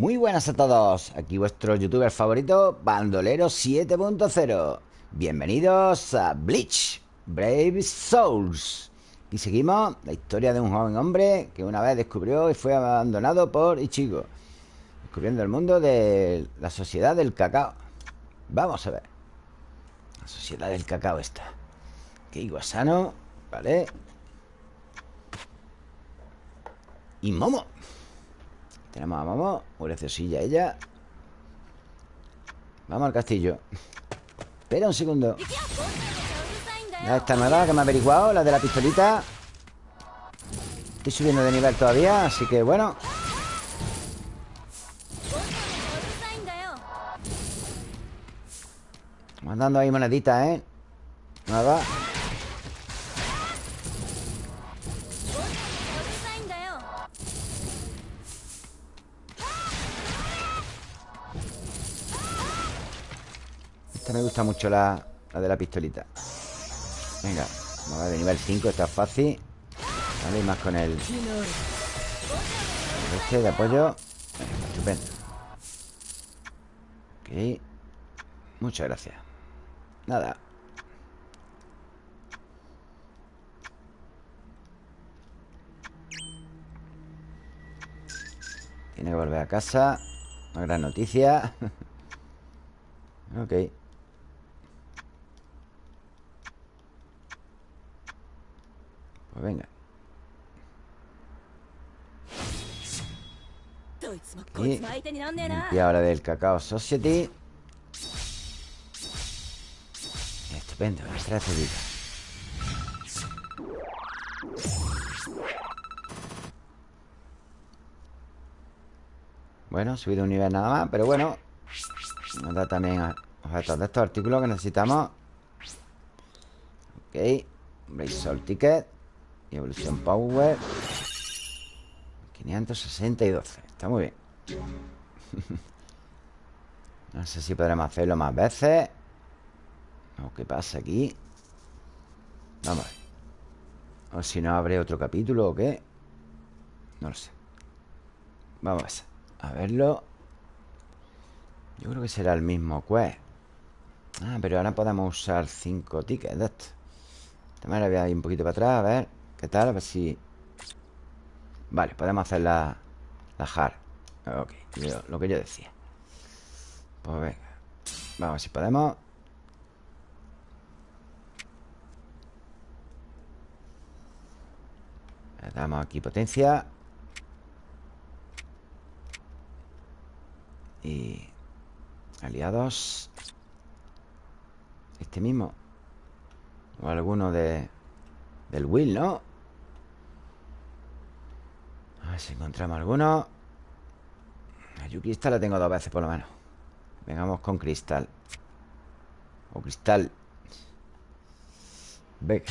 Muy buenas a todos, aquí vuestro youtuber favorito, Bandolero 7.0 Bienvenidos a Bleach, Brave Souls. Y seguimos la historia de un joven hombre que una vez descubrió y fue abandonado por Ichigo Descubriendo el mundo de la sociedad del cacao. Vamos a ver. La sociedad del cacao está Que Iguasano, vale Y Momo tenemos a Momo Muy graciosilla ella. Vamos al castillo. Espera un segundo. Esta nueva que me ha averiguado La de la pistolita. Estoy subiendo de nivel todavía Así que bueno. Dando ahí moneditas, ¿eh? Nada me gusta mucho la, de la pistolita. Venga, vamos a ver nivel 5 Está fácil. Vale, y más con el Este de apoyo. Estupendo. Ok Muchas gracias. Nada. Tiene que volver a casa. Una gran noticia. Ok Pues venga. Y ahora del Cacao Society. Estupendo, gracias Bueno, subido un nivel nada más Pero bueno. Nos da también objetos de estos artículos que necesitamos. Ok Blaze Ticket y evolución power 560 y 12 Está muy bien. No sé si podremos hacerlo más veces. O qué pasa aquí Vamos a ver. O si no abre otro capítulo o qué. No lo sé. Vamos a verlo. Yo creo que será el mismo quest. Ah, pero ahora podemos usar 5 tickets de esto manera voy a ir un poquito para atrás A ver ¿Qué tal? A ver si... Vale, podemos hacer la, la hard Ok, lo que yo decía. Pues venga. Vamos a ver si podemos. Le damos aquí potencia. Y... Aliados. Este mismo. O alguno de... Del Will, ¿no? Si encontramos alguno. La Yuki la tengo dos veces por lo menos. Vengamos con cristal. O cristal. Venga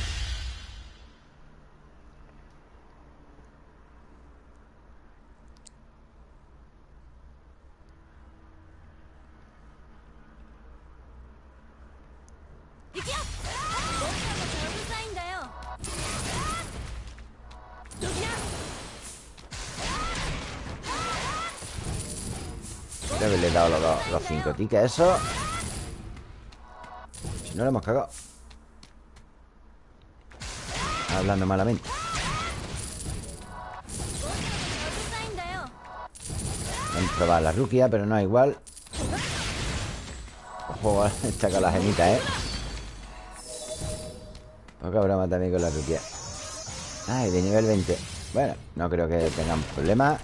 tickets Eso. Si no lo hemos cagado. Hablando malamente. Vamos a probar la ruquia Pero no es igual. Ojo, está con la gemita, ¿eh? Poca broma también con la ruquia Ay, de nivel 20 Bueno, no creo que tengamos problemas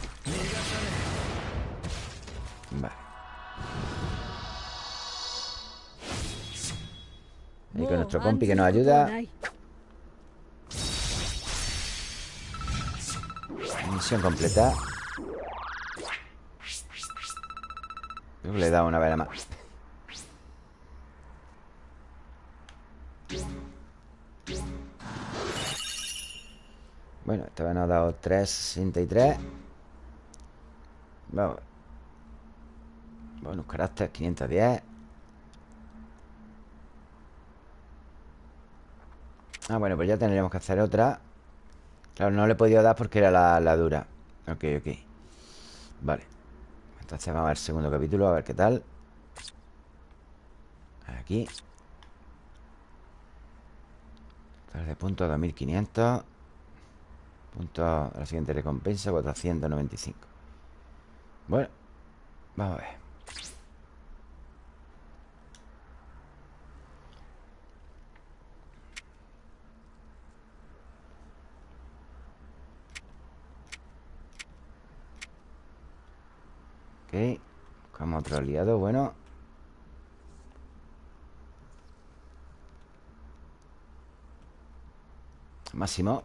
compi que nos ayuda. Misión completa. le he dado una vela más. Bueno, esta vez nos ha dado 363. Vamos. Bonus carácter 510 Ah, bueno, pues ya tendríamos que hacer otra. Claro, no le he podido dar porque era la, dura. Ok, ok. Vale. Entonces vamos al segundo capítulo A ver qué tal. Aquí. De puntos 2500 Puntos de la siguiente recompensa 495 Bueno Vamos a ver Ok Buscamos otro aliado, bueno. Máximo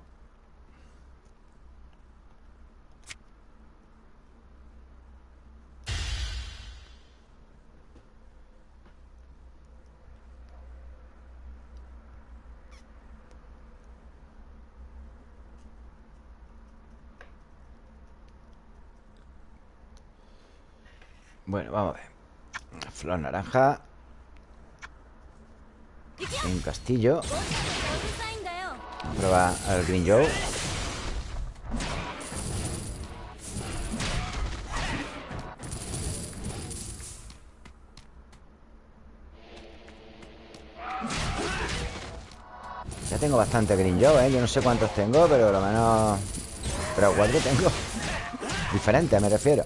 Bueno, vamos a ver. Flor naranja. Un castillo. Vamos a probar al Green Joe. Ya tengo bastante Green Joe, ¿eh? Yo no sé cuántos tengo, pero lo menos... Pero cuatro tengo. Diferentes, me refiero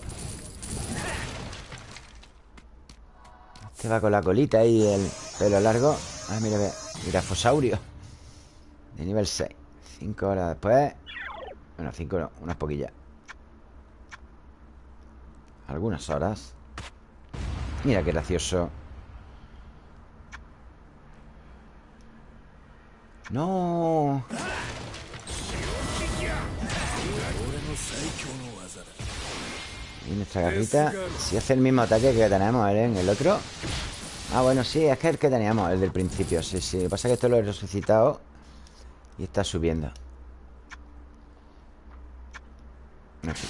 Este va con la colita y el pelo largo. Ah, mira, mira Grafosaurio De nivel 6 Cinco horas después. Bueno, cinco no, unas poquillas. Algunas horas. Mira qué gracioso. ¡No! Y nuestra garrita Si hace el mismo ataque que tenemos ¿eh? en el otro. Ah, bueno, sí, es que el que teníamos El del principio, sí, sí Lo que pasa es que esto lo he resucitado Y está subiendo. No sé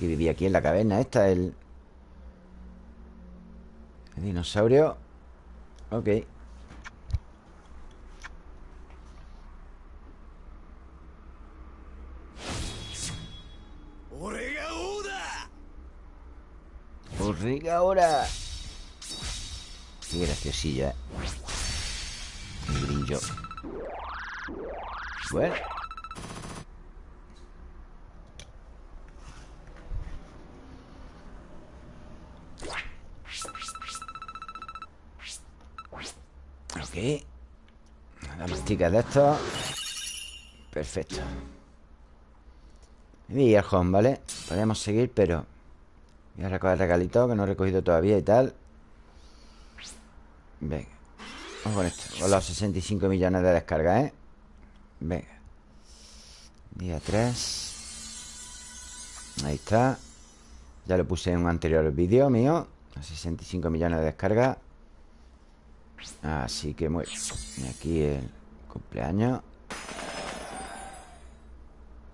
que vivía aquí en la caverna Esta, el... El dinosaurio. Ok Ahora Qué graciosilla ¿eh? El brillo Bueno. Ok. La mastica de esto. Perfecto. Y el ¿vale? Podemos seguir, pero Voy a recoger regalito que no he recogido todavía y tal. Venga Vamos con esto. Con los 65 millones de descarga, ¿eh? Venga. Día 3 Ahí está. Ya lo puse en un anterior vídeo mío. 65 millones de descarga. Así que muy Y aquí el cumpleaños.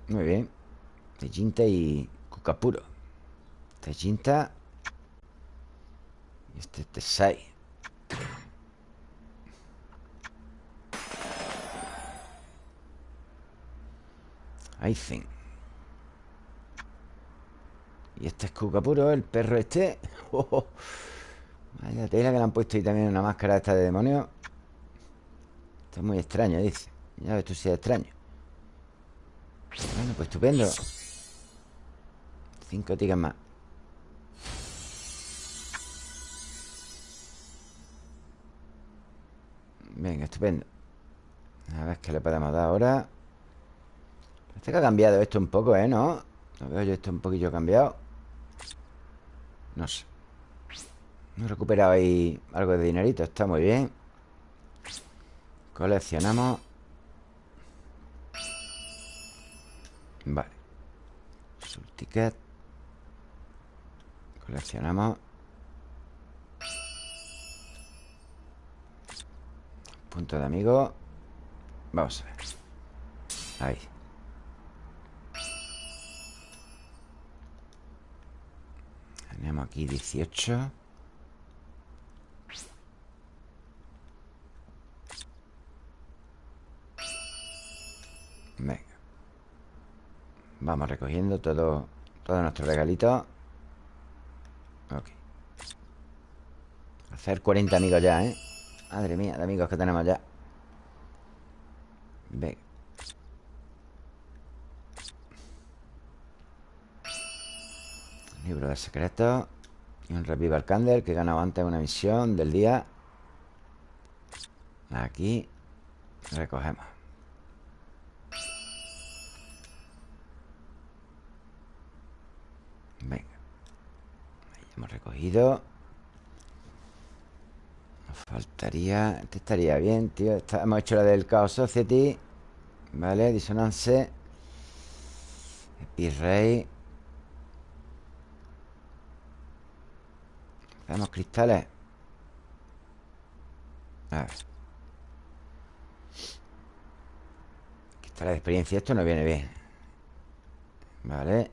Muy bien. De Jinta y Cucapuro este Jinta Y este Tesai I think Y este es Kukapuro, el perro este. Oh, Vaya tela que le han puesto ahí también una máscara esta de demonio. Esto es muy extraño, dice. Ya ves tú si es extraño. Bueno, pues estupendo. Cinco tigas más Venga, estupendo. A ver qué le podemos dar ahora. Parece que ha cambiado esto un poco, ¿eh? ¿No? Lo veo yo esto un poquillo cambiado. No sé. Hemos recuperado ahí algo de dinerito. Está muy bien. Coleccionamos. Vale. Subticket Coleccionamos Punto de amigo. Vamos a ver. Ahí. Tenemos aquí 18 Venga. Vamos recogiendo todo Todo nuestro regalito. Ok. Hacer 40 amigos ya, ¿eh? Madre mía, de amigos que tenemos ya. Venga Libro de secretos Y un Revival Candle Que he ganado antes una misión del día. Aquí Recogemos. Venga. Ahí hemos recogido faltaría Este estaría bien, tío Hemos hecho la del Chaos Society Vale, Disonance Epirrey Tenemos cristales. A ver. Cristales de experiencia Esto no viene bien. Vale.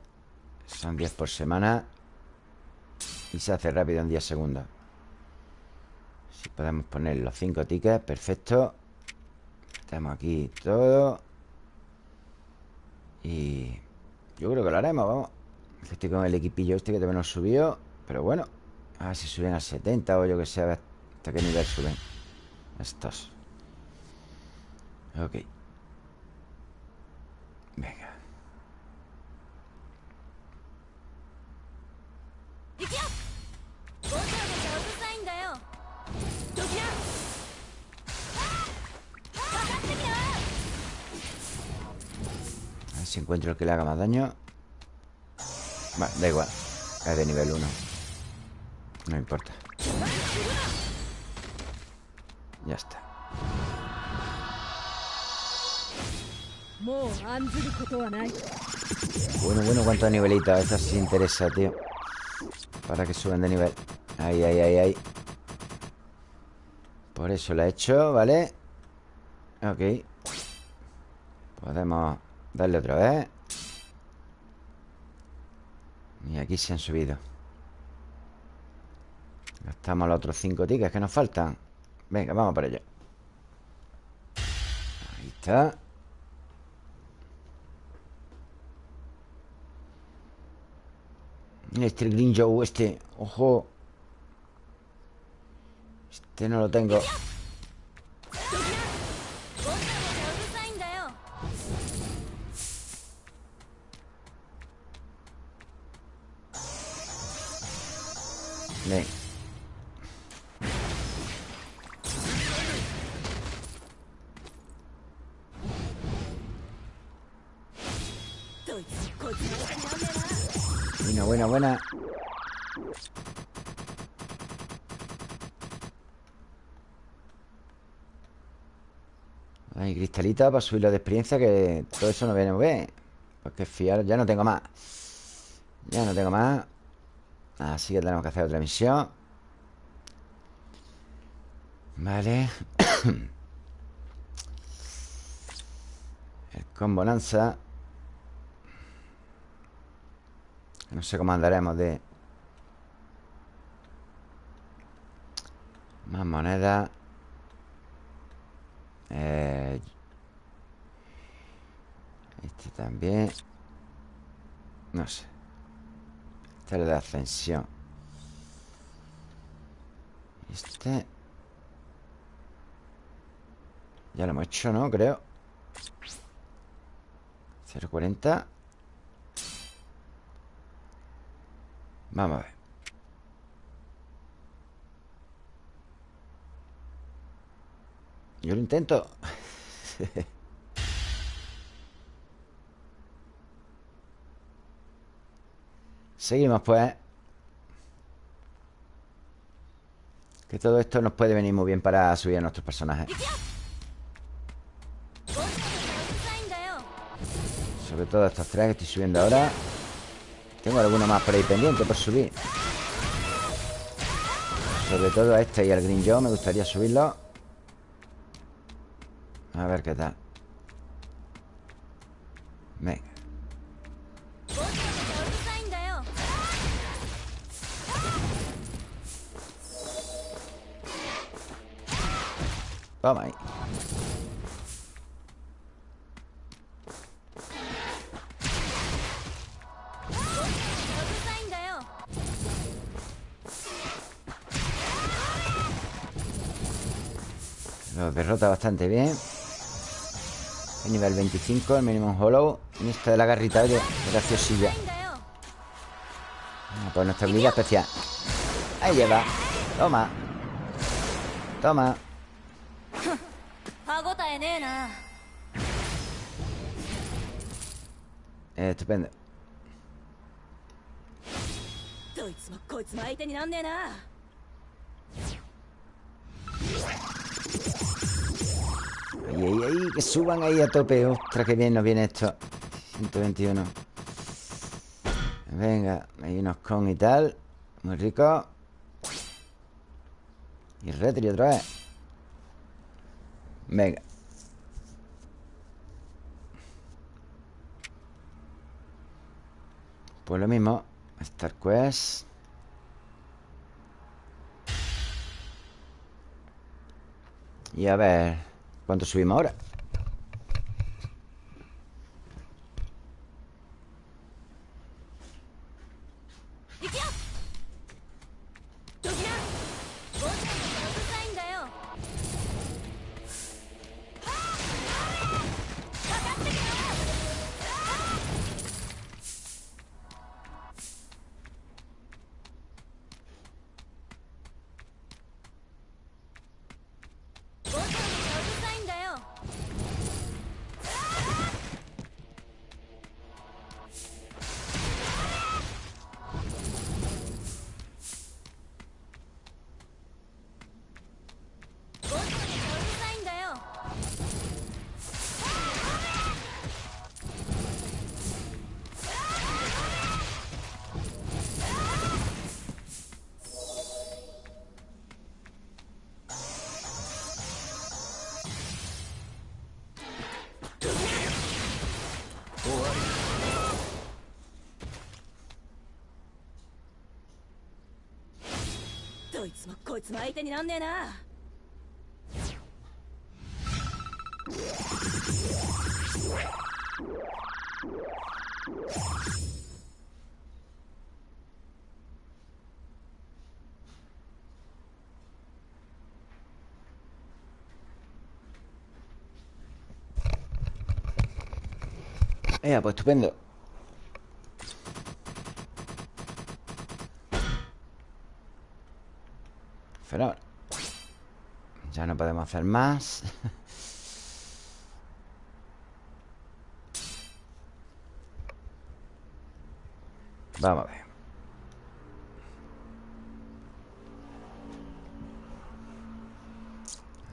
Son 10 por semana. Y se hace rápido en 10 segundos Si podemos poner los 5 tickets Perfecto Tenemos aquí todo Y Yo creo que lo haremos, vamos Estoy con el equipillo este que también nos subió Pero bueno a ver si suben a 70 o yo que sé, hasta qué nivel suben estos. Ok. Si encuentro el que le haga más daño. Vale, da igual. Es de nivel 1. No importa Ya está Bueno, bueno, cuántos nivelitos Esta sí interesa, tío Para que suben de nivel Ahí, ahí, ahí, ahí Por eso lo he hecho, ¿vale? Ok Podemos darle otra vez. Y aquí se han subido. Gastamos los otros cinco tickets que nos faltan. Venga, vamos para allá. Ahí está. Este, Green Joe, este. Ojo. Este no lo tengo Venga Buena, buena, buena. Hay cristalita para subir la de experiencia Que todo eso no viene muy bien. Porque fiar, ya no tengo más. Ya no tengo más Así que tenemos que hacer otra misión Vale. El con bonanza No sé cómo andaremos de... Más moneda. Eh... Este también. No sé Este es de ascensión Este Ya lo hemos hecho, ¿no? Creo 0.40 Vamos a ver. Yo lo intento. Seguimos pues. Que todo esto nos puede venir muy bien para subir a nuestros personajes. Sobre todo estos tres que estoy subiendo ahora. Tengo alguno más por ahí pendiente por subir Sobre todo a este y al Green Joe Me gustaría subirlo A ver qué tal Venga Toma ahí. Lo derrota bastante bien. El Nivel 25, el mínimo hollow. Y esto de la garrita, oye, graciosilla. Ah, Pues nuestra habilidad especial. Ahí lleva. Toma. Toma eh, Estupendo. Ahí, ahí, ahí, que suban ahí a tope. Ostras, que bien nos viene esto. 121 Venga, hay unos con y tal. Muy rico. Y retri otra vez Venga Pues lo mismo Star Quest Y a ver ¿Cuánto subimos ahora? いつもこいつも相手になんねえな。Hacer más. Vamos a ver.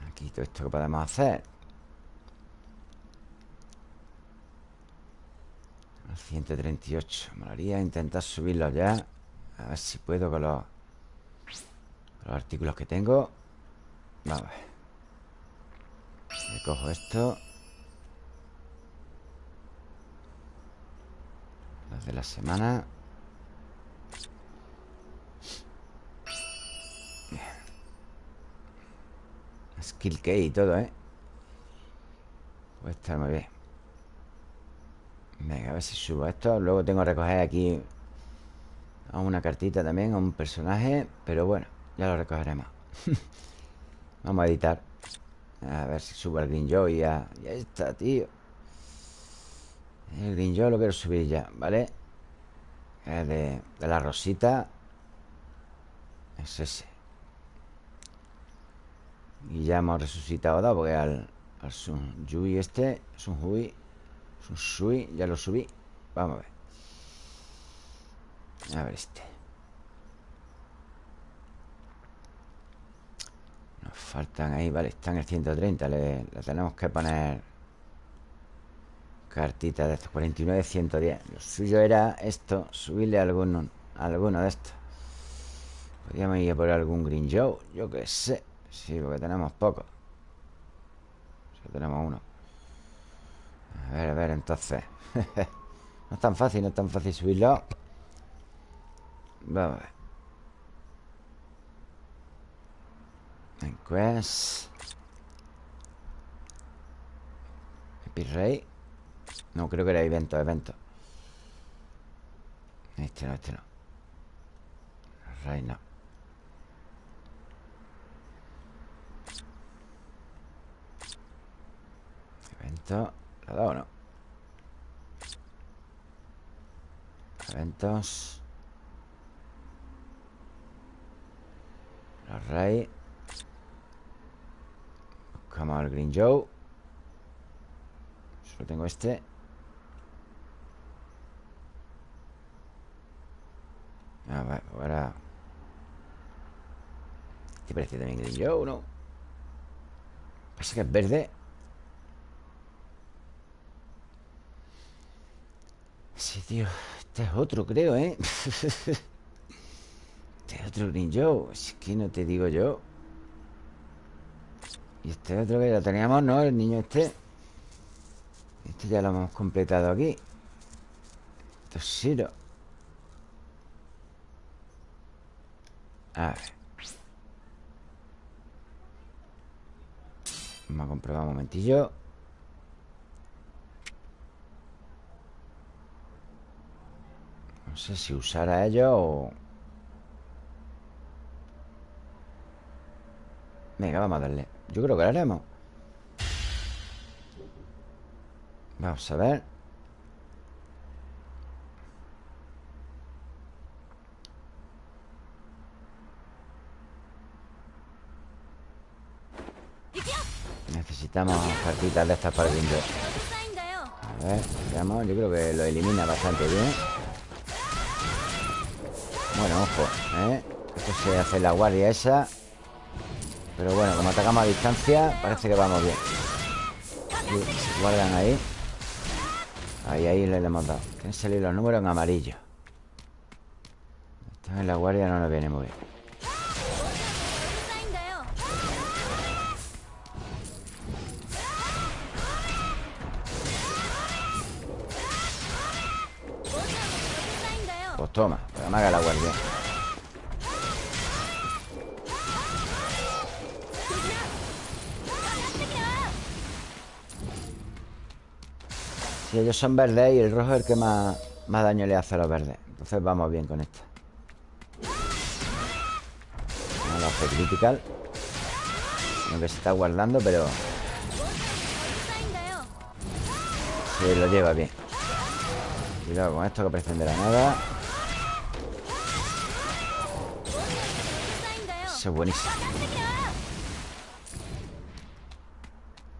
Aquí todo esto que podemos hacer. 138 Molaría intentar subirlo ya. A ver si puedo con los, los artículos que tengo. Vamos a ver. Me cojo esto. Los de la semana. Skill key y todo, ¿eh? Puede estar muy bien. Venga, a ver si subo esto. Luego tengo que recoger aquí A una cartita también, a un personaje Pero bueno, ya lo recogeremos. Vamos a editar A ver si subo el Green Joy ya, ya está, tío. El Green lo quiero subir ya, ¿vale? Es de, la rosita. Es ese. Y ya hemos resucitado dos Porque al, al Sun Yui este Sun Hui Subí, ya lo subí. Vamos a ver. A ver este Faltan ahí, vale, están el 130 Le, tenemos que poner Cartita de estos 49, 110 Lo suyo era esto Subirle alguno, alguno de estos. Podríamos ir a por algún Green Joe Yo qué sé. Sí, porque tenemos poco. Solo tenemos uno. A ver, a ver, entonces. No es tan fácil, no es tan fácil subirlo. Vamos a ver En quest No, creo que era evento, evento. Este no, este no. Rey no. Esto, ¿lo ha dado o no? Eventos. Los rey Buscamos al Green Joe. Solo tengo este. Ah, vale, pues ahora. ¿Qué parece también Green Joe, no? Pasa que es verde. Sí, tío Este es otro, creo, ¿eh? este es otro Green Joe. Es que no te digo yo Y este otro que ya teníamos, ¿no? El niño este. Este ya lo hemos completado aquí. Toshiro. A ver. Vamos a comprobar un momentillo. No sé si usar a ellos o... Venga, vamos a darle Yo creo que lo haremos. Vamos a ver. Necesitamos cartitas de estas para el window A ver, veamos Yo creo que lo elimina bastante bien. Bueno, ojo, ¿eh? Esto se hace la guardia esa Pero bueno, como atacamos a distancia Parece que vamos bien. Se guardan ahí. Ahí, ahí le hemos dado. Que salir los números en amarillo. Están en la guardia no nos viene muy bien. Pues toma, para me haga la guardia Si ellos son verdes y el rojo es el que más, más daño le hace a los verdes. Entonces vamos bien con esto. No lo hace critical Aunque se está guardando, pero Sí, lo lleva bien. Cuidado con esto que aparece de la nada. Eso es buenísimo.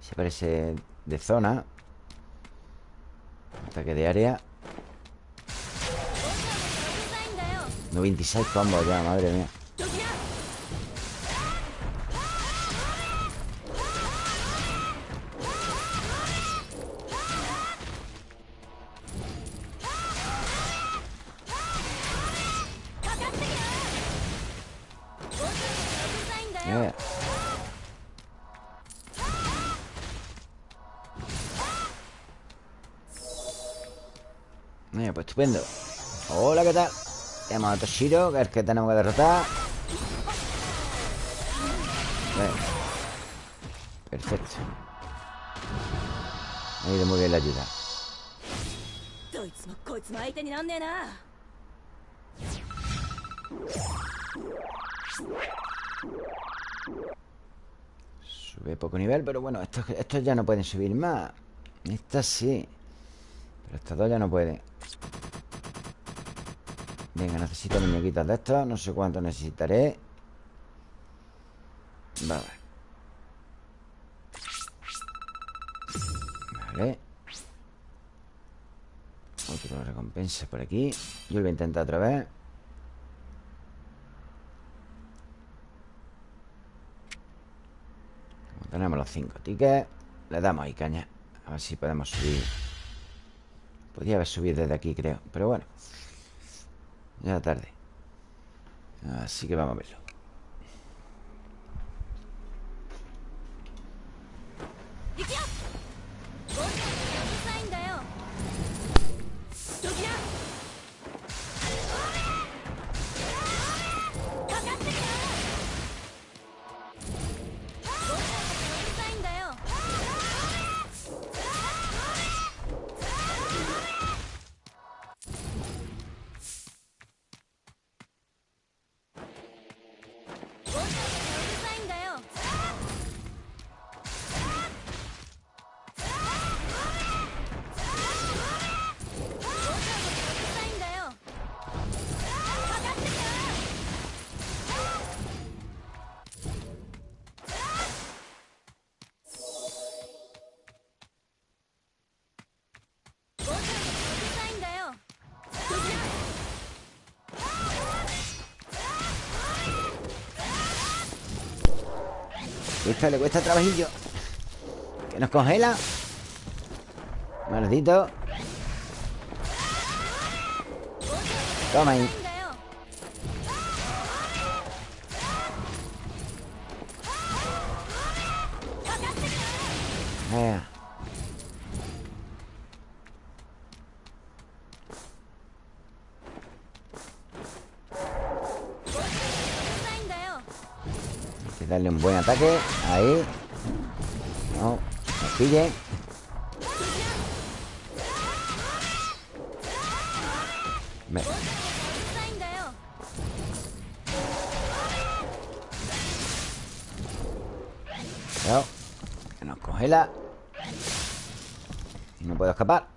Se parece de zona Ataque de área. 96 combos ya, madre mía Estupendo. Hola, ¿qué tal? Tenemos a Toshiro, que es el que tenemos que derrotar. Perfecto. Me ha ido muy bien la ayuda. Sube poco nivel, pero bueno, estos, estos ya no pueden subir más. Estas sí. Pero estas dos ya no pueden. Venga, necesito muñequitas de estos No sé cuánto necesitaré. Vale. Vale. Otro recompensa por aquí. Yo lo voy a intentar otra vez. Como tenemos los cinco tickets Le damos ahí caña. A ver si podemos subir. Podría haber subido desde aquí, creo. Pero bueno Ya tarde. Así que vamos a verlo Le cuesta trabajillo. Que nos congela. Maldito Toma ahí. だ Darle un buen ataque. Ahí. No, nos pille. Venga. Cuidado. Que nos congela. Y no puedo escapar.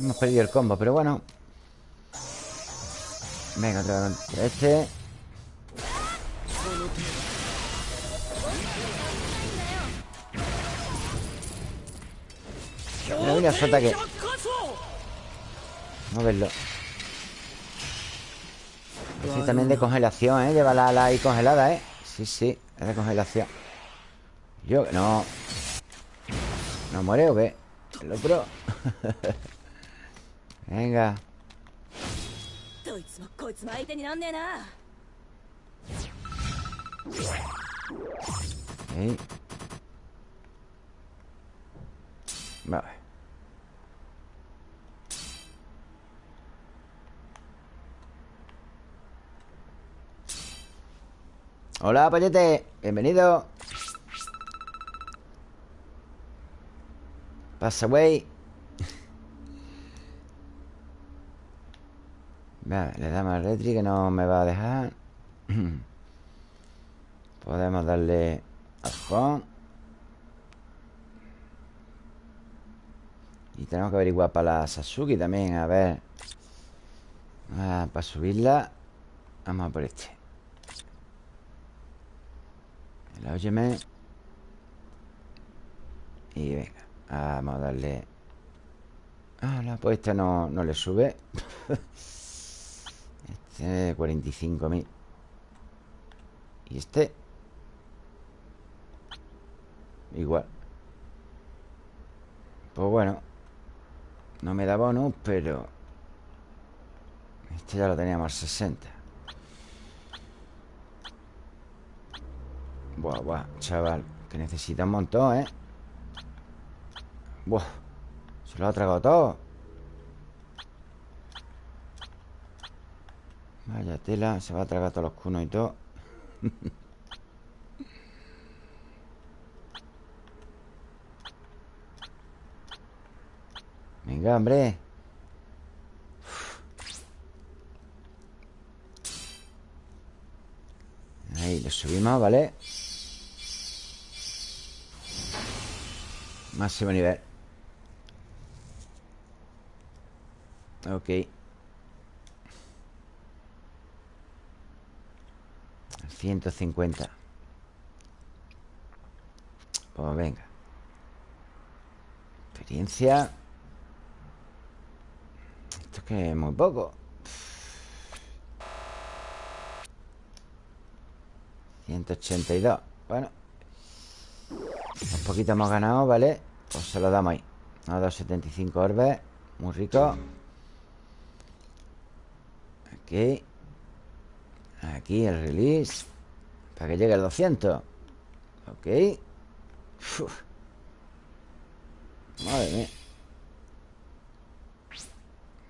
Hemos perdido el combo, pero bueno. Venga, otra vez contra este. Mira, mira su ataque. Vamos a verlo. Este también de congelación, ¿eh? Lleva la ala ahí congelada, ¿eh? Sí, sí, es de congelación. Yo, no. ¿No muere o qué? El otro Venga. Okay. Vale. Hola, Pollete. Bienvenido. Pasa, güey. Le damos al retri que no me va a dejar. Podemos darle al home. Y tenemos que averiguar para la Sasuke también, a ver. Ah, para subirla. Vamos a por este. El óyeme. Y venga. Vamos a darle. Ah, la pues esta no, no le sube. este 45.000. Y este. Igual. Pues bueno. No me da bonus, pero... Este ya lo teníamos al 60. Buah, buah, chaval. Que necesita un montón, ¿eh? Buah. Se lo ha tragado todo. Vaya tela. Se va a tragar todos los cunos y todo. Venga, hombre Ahí, lo subimos, ¿vale? Máximo nivel Ok 150 Pues venga. Experiencia. Esto es que es muy poco. 182 Bueno. Un poquito hemos ganado, ¿vale? Pues se lo damos ahí. A 275 orbes. Muy rico. Aquí Aquí el release Para que llegue al 200 Ok. Uf. Madre mía.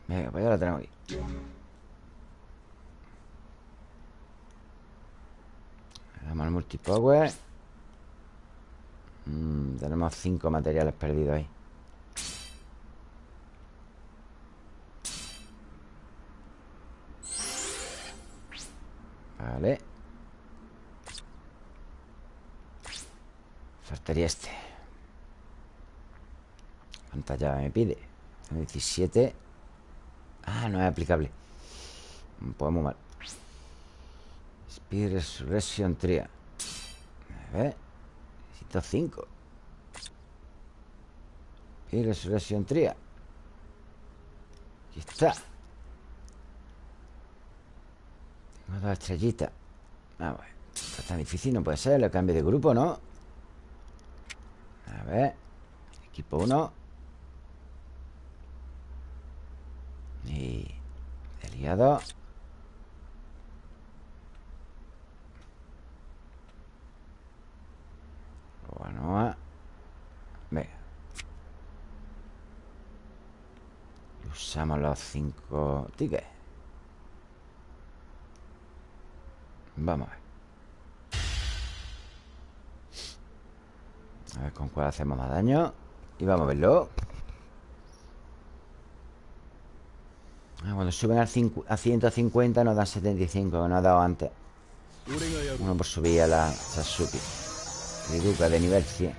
Venga, pues ya lo tenemos aquí. Le damos al multipower. Mm, Tenemos cinco materiales perdidos ahí Vale. Faltaría este. ¿Cuánta llave me pide? 17 Ah, no es aplicable. Pues muy mal. Speed Resurrection Tria. A ver. Necesito 5 Speed Resurrection Tria. Aquí está Unas dos estrellitas Vamos a ver Esto es tan difícil, no puede ser El cambio de grupo, ¿no? A ver Equipo 1 Y Aliado Bueno Venga. Usamos los cinco tickets Vamos a ver. A ver con cuál hacemos más daño. Y vamos a verlo. Ah, Cuando suben a 150 nos dan 75 Que nos ha dado antes. Uno por subir a la Sasuke Riduka de nivel 100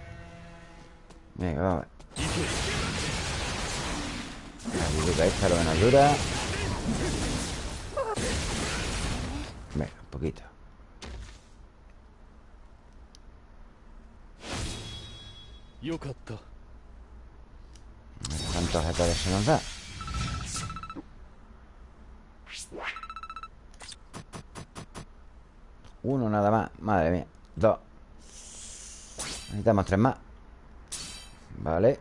Venga, vamos a ver. La Riduka esta lo que nos dura. Venga, un poquito ¿Cuántos objetos se nos da? Uno nada más Madre mía. Dos. Necesitamos tres más. Vale.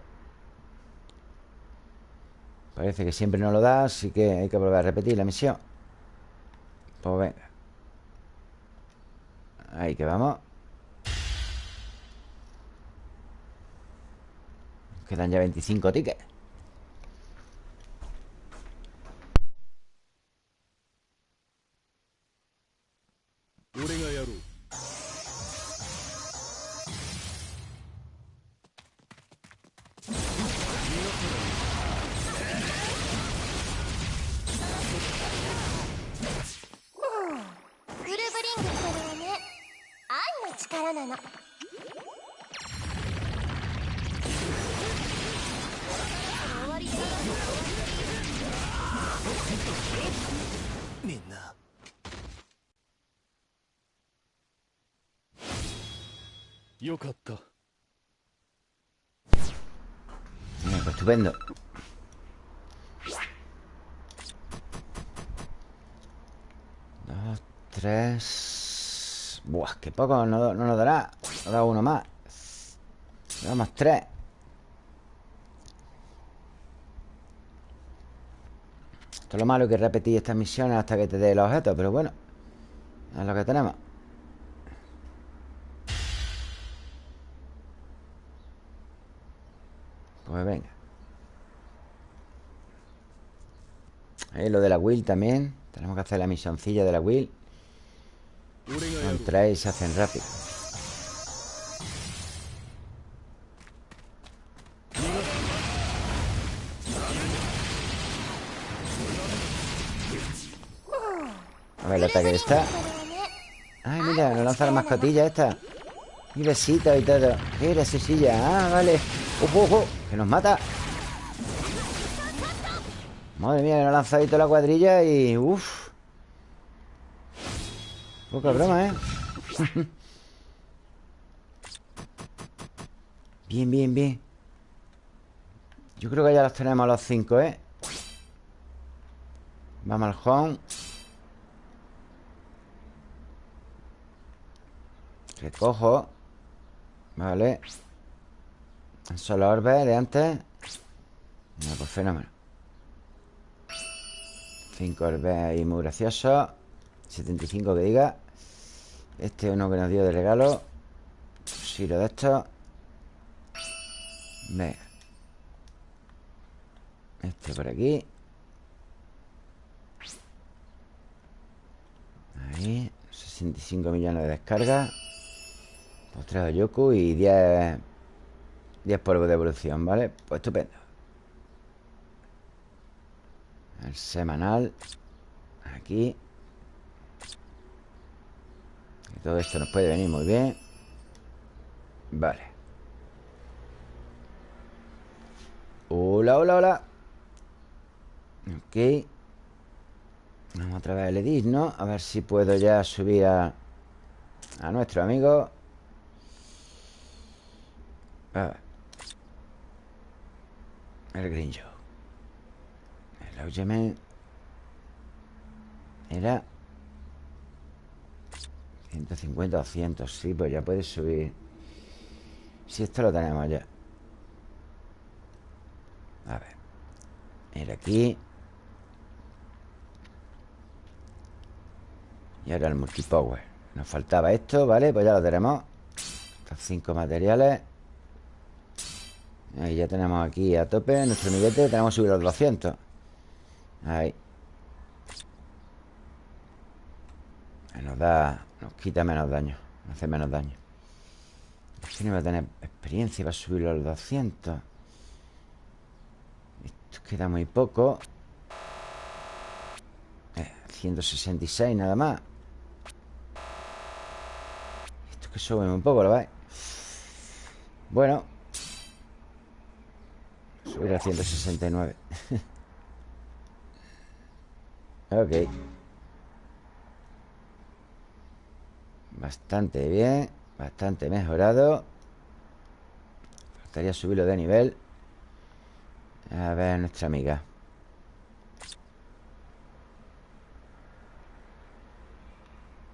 Parece que siempre no lo da Así que hay que volver a repetir la misión. Pues venga. Ahí que vamos Quedan ya 25 tickets Buah, qué poco no, nos dará Nos da uno más. Nos damos tres. Esto es lo malo que repetir estas misiones hasta que te dé los objetos Pero bueno Es lo que tenemos. Pues venga. Ahí lo de la Will también. Tenemos que hacer la misioncilla de la Will Con y se hacen rápido A ver el ataque está Ay, mira, nos lanza la mascotilla esta Y besito y todo ¿Qué era silla? Ah, vale ¡Ojo, ojo! ¡Que nos mata! Madre mía, que nos ha lanzado la cuadrilla y... Uf Poca broma, ¿eh? bien, bien, bien. Yo creo que ya los tenemos los cinco, ¿eh? Vamos al home. Recojo. Vale. Son los orbes de antes. No, pues fenómeno. 5 orbes ahí muy gracioso 75 que diga Este es uno que nos dio de regalo Siro de esto Venga Este por aquí Ahí 65 millones de descargas Postreado de Yoku y 10 10 polvos de evolución, ¿vale? Pues estupendo El semanal Aquí Todo esto nos puede venir muy bien Vale Hola, hola, hola Ok Vamos otra vez al edit, ¿no? A ver si puedo ya subir a, a nuestro amigo Ah. El Grinjo. El Augemen. Era. 150 o 200 Sí, pues ya puedes subir. Si esto lo tenemos ya. A ver. Mira aquí. Y ahora el multipower. Nos faltaba esto, ¿vale? Pues ya lo tenemos. Estos cinco materiales. Ahí ya tenemos aquí a tope Nuestro amiguete. Tenemos que subir los 200 Ahí Nos da... Nos quita menos daño Nos hace menos daño. Este no va a tener experiencia para subirlo a los 200 Esto queda muy poco. Eh, 166 nada más. Esto que sube un poco, ¿lo veis? Bueno. Subir a 169 Ok Bastante bien Bastante mejorado. Faltaría subirlo de nivel. A ver nuestra amiga.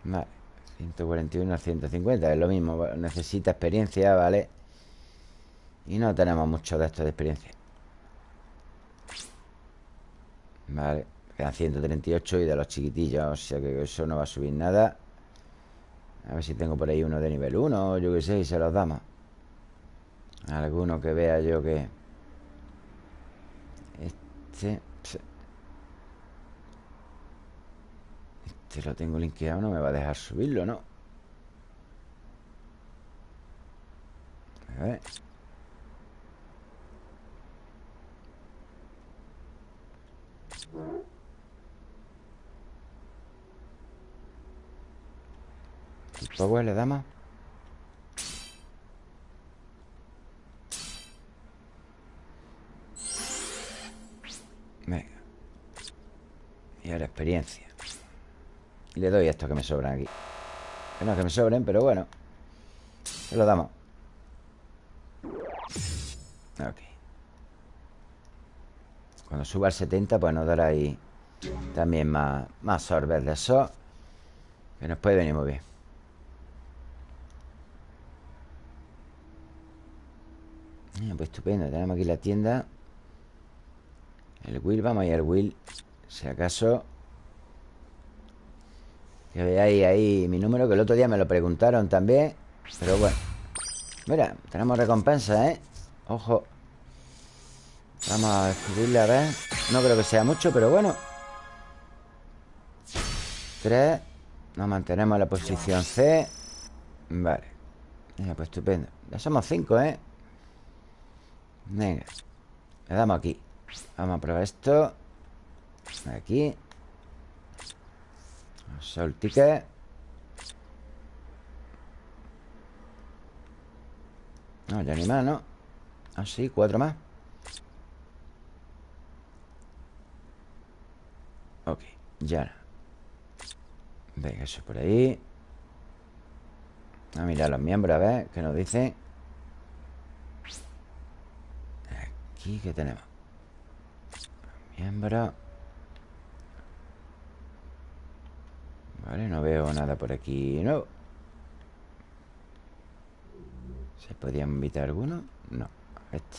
Vale 141 a 150 Es lo mismo Necesita experiencia, ¿vale? Y no tenemos mucho de esto de experiencia. Vale Quedan 138 y de los chiquitillos O sea que eso no va a subir nada a ver si tengo por ahí uno de nivel 1 O yo qué sé, y se los damos Alguno que vea yo que Este Este lo tengo linkeado No me va a dejar subirlo, ¿no? A ver Power le damos Venga. Y ahora experiencia. Y le doy esto que me sobran aquí. Que no que me sobren, pero bueno. Se lo damos. Ok. Cuando suba al 70 Pues nos dará ahí También más, más de eso. Que nos puede venir muy bien Pues estupendo, tenemos aquí la tienda. El Will, vamos a ir al Will Si acaso. Que veáis ahí mi número Que el otro día me lo preguntaron también Pero bueno. Mira, tenemos recompensa, ¿eh? Ojo. Vamos a descubrirle, a ver. No creo que sea mucho, pero bueno. Tres. Nos mantenemos en la posición C. Vale. Mira, pues estupendo. Ya somos cinco, ¿eh? Venga. Le damos aquí. Vamos a probar esto. Aquí. Sol ticket. No, ya ni más, ¿no? Ah, sí, cuatro más. Ok, ya Venga, eso por ahí. A mirar los miembros, a ver ¿Qué nos dice? Aquí qué tenemos? Miembro. Vale, no veo nada por aquí No ¿Se podía invitar alguno? No, este.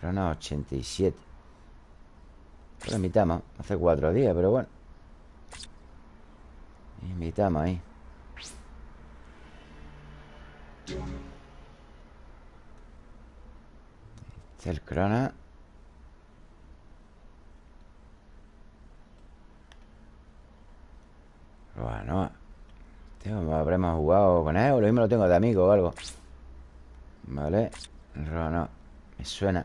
Corona 87 Lo invitamos Hace cuatro días, pero bueno. Invitamos ahí el crona. Bueno, tío, habremos jugado con él o lo mismo lo tengo de amigo o algo. Vale, no, me suena.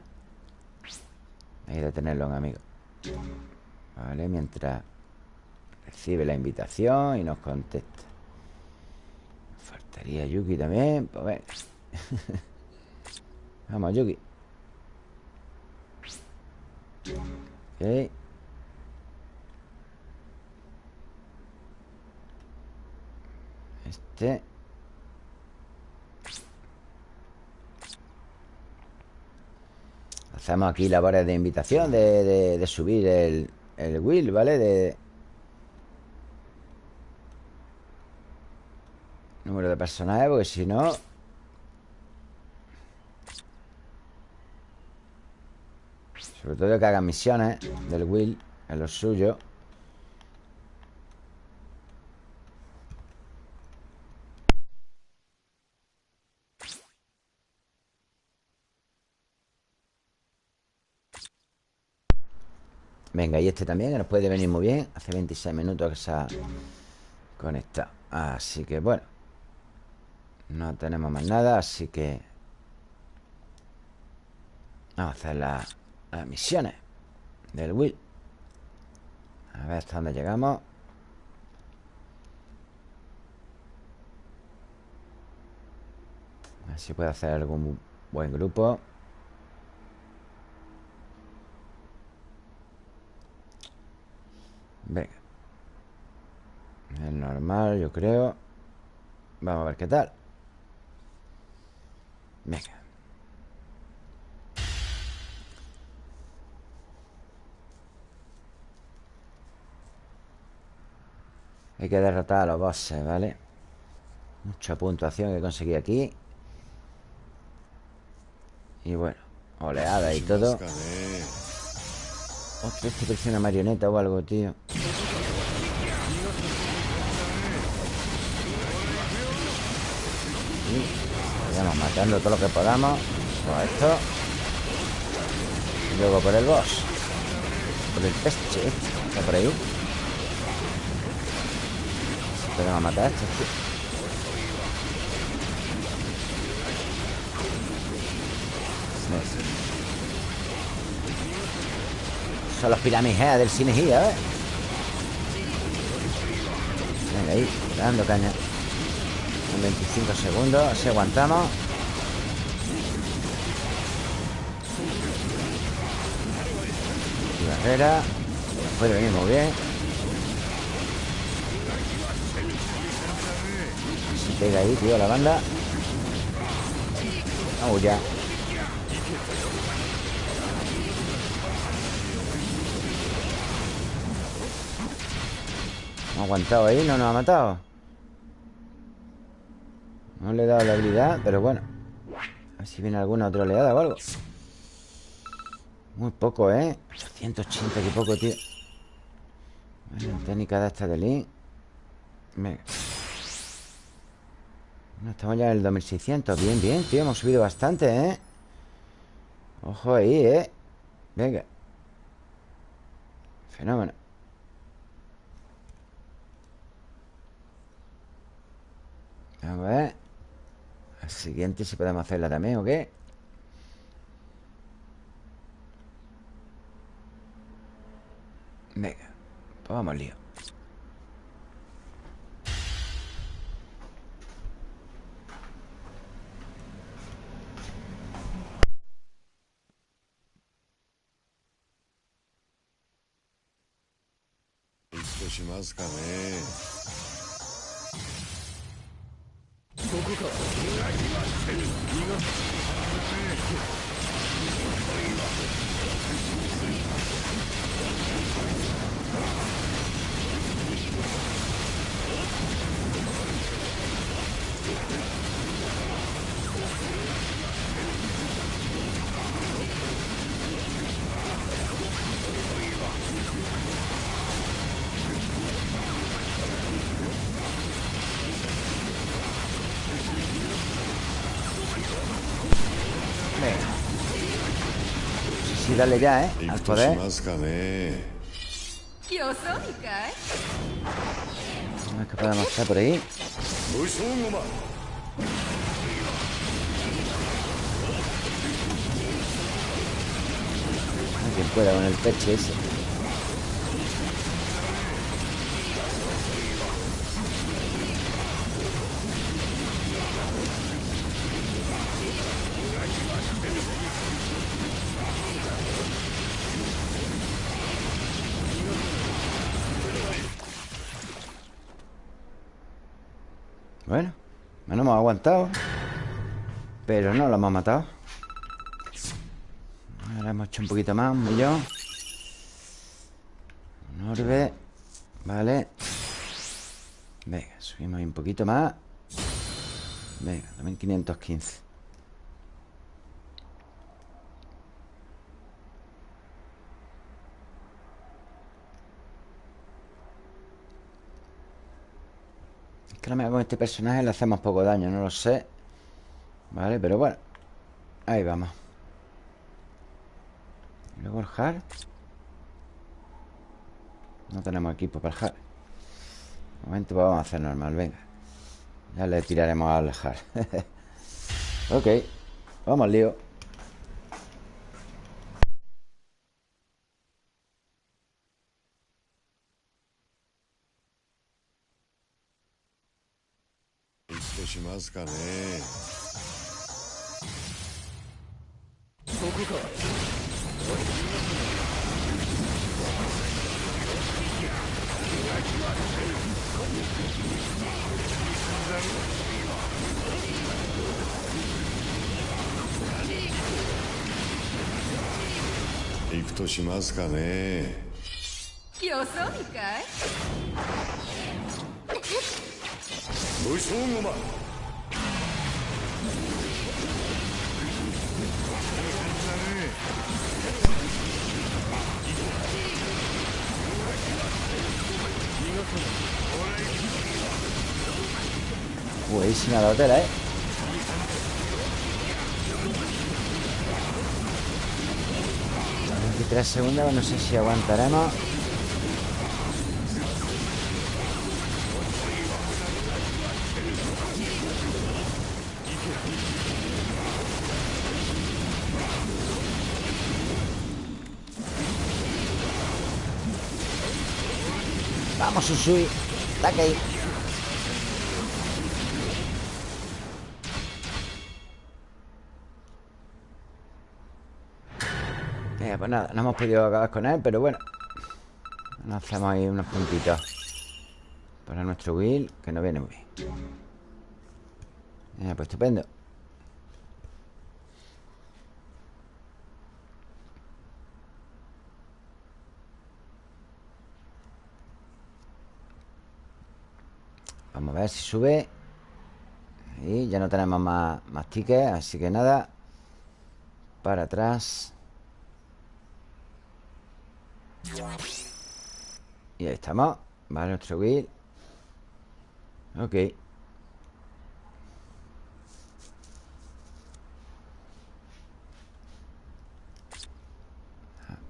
Hay de tenerlo en amigo. Vale, mientras recibe la invitación y nos contesta. Faltaría Yuki también. Pues Vamos, Yuki. Este Hacemos aquí labores de invitación De, subir el, el ¿vale? De... Número de personajes, porque si no... Sobre todo que hagan misiones del Will, en lo suyo. Venga, y este también, que nos puede venir muy bien Hace 26 minutos que se ha conectado Así que bueno No tenemos más nada Así que Vamos a hacer las, las misiones Del Will. A ver hasta dónde llegamos. A ver si puedo hacer algún buen grupo. Venga. Es normal, yo creo. Vamos a ver qué tal. Venga Hay que derrotar a los bosses, ¿vale? Mucha puntuación que conseguí aquí. Y bueno Oleada y todo. Hostia, este parece una marioneta o algo, tío. Y vayamos matando todo lo que podamos. Por esto. Y luego por el boss. Por el peste Está por ahí Podemos matar a estos, tío. Son los pirámides del Cinegía, ¿eh? Venga, ahí, dando caña. En 25 segundos, así aguantamos. Barrera. Puede venir muy bien Se pega ahí, tío, la banda. Vamos ya. Ha aguantado ahí, no nos ha matado No le he dado la habilidad, pero bueno. A ver si viene alguna otra oleada o algo. Muy poco, ¿eh? 180, qué poco, tío. Bueno, técnica de esta de Link Venga estamos ya en el 2600 Bien, bien, tío, hemos subido bastante, ¿eh? Ojo ahí, ¿eh? Venga Fenómeno A ver La siguiente si podemos hacerla también ¿o qué? Venga Pues vamos lío しますかね。どこかせ dale ya, ¿eh? Al poder. A ver qué podemos hacer por ahí. Quien pueda con el peche ese. Pero no lo hemos matado. Ahora hemos hecho un poquito más, un millón. Un orbe Vale. Venga, subimos un poquito más. Venga, 2515 Es que a lo con este personaje le hacemos poco daño, no lo sé Vale, pero bueno. Ahí vamos. Luego el hard No tenemos equipo para el hard De momento pues vamos a hacer normal, venga. Ya le tiraremos al hard Ok Vamos al lío 行くとしますかね。よそ見かい？武将駒 Buenísima la hotel, ¿eh? Tres segundos, no sé si aguantaremos. Vamos, Usui Ataque ahí pues nada, no hemos podido acabar con él Pero bueno. Nos hacemos ahí unos puntitos Para nuestro Will Que nos viene muy bien. Venga, pues estupendo. Vamos a ver si sube. Y ya no tenemos más, más tickets Así que nada. Para atrás Y ahí estamos Vale, nuestro Will Ok.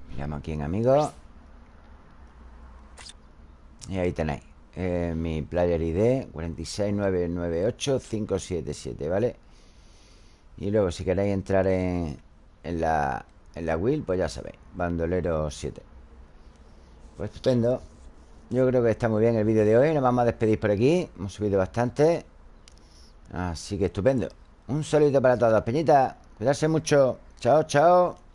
Miramos aquí en amigos Y ahí tenéis eh, Mi player ID 46998-577, ¿vale? Y luego si queréis entrar en, en la en la Will, pues ya sabéis Bandolero 7 Pues estupendo. Yo creo que está muy bien el vídeo de hoy. Nos vamos a despedir por aquí. Hemos subido bastante. Así que estupendo. Un saludo para todos, peñitas Cuidarse mucho. Chao, chao